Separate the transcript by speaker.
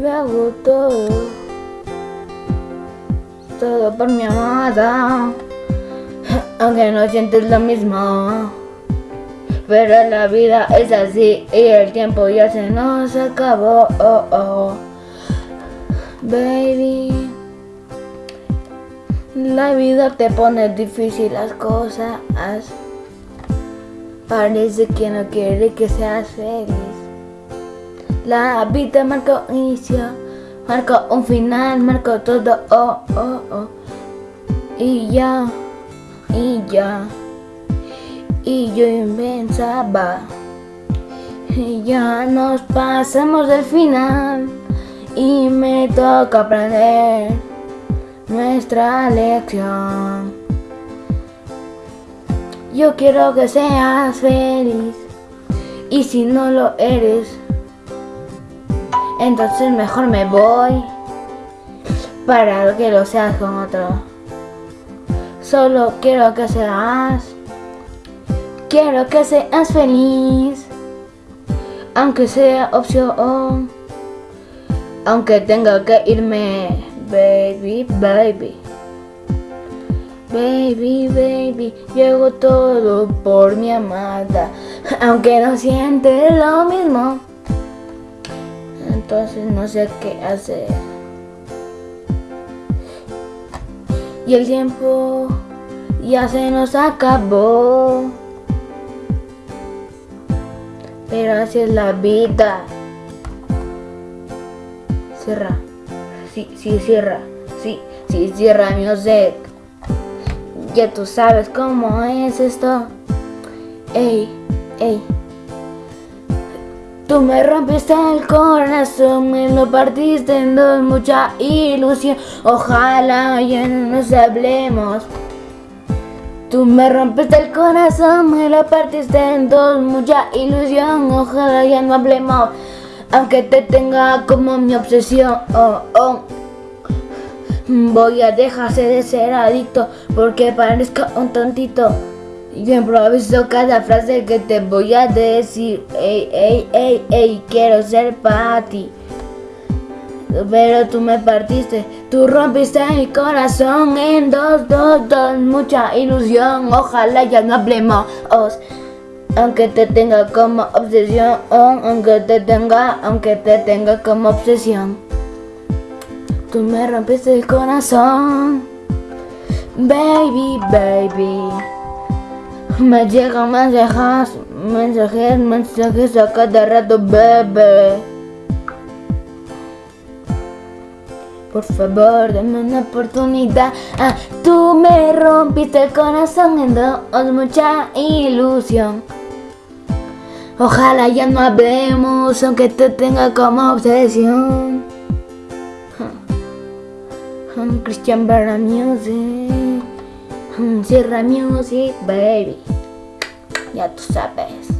Speaker 1: Yo hago todo, todo por mi amada, aunque no sientes lo mismo. Pero la vida es así y el tiempo ya se nos acabó. Oh, oh. Baby, la vida te pone difícil las cosas. Parece que no quiere que seas feliz. La vida marcó inicio, marcó un final, marcó todo. Oh, oh, oh. Y ya, y ya. Y yo pensaba Y ya nos pasamos del final Y me toca aprender Nuestra lección Yo quiero que seas feliz Y si no lo eres Entonces mejor me voy Para que lo seas con otro Solo quiero que seas Quiero que seas feliz, aunque sea opción, aunque tenga que irme, baby, baby. Baby, baby, llego todo por mi amada, aunque no siente lo mismo. Entonces no sé qué hacer. Y el tiempo ya se nos acabó. Pero así es la vida. Cierra. Sí, sí, cierra. Sí, sí, cierra music. Ya tú sabes cómo es esto. Ey, ey. Tú me rompiste el corazón, me lo partiste en dos, mucha ilusión. Ojalá ya no nos hablemos. Tú me rompiste el corazón, me lo partiste en dos, mucha ilusión, ojalá ya no hablemos, aunque te tenga como mi obsesión, oh, oh. Voy a dejarse de ser adicto, porque parezco un tontito. Improviso cada frase que te voy a decir, ey, ey, ey, ey, quiero ser para ti. Pero tú me partiste, tú rompiste mi corazón en dos, dos, dos, mucha ilusión, ojalá ya no hablemos, aunque te tenga como obsesión, aunque te tenga, aunque te tenga como obsesión. Tú me rompiste el corazón, baby, baby. Me llegan mensajes, mensajes, mensajes a cada rato, bebé. Por favor, dame una oportunidad. Ah, tú me rompiste el corazón en dos, mucha ilusión. Ojalá ya no hablemos, aunque te tenga como obsesión. Christian Barra Music. Sierra Music, baby. Ya tú sabes.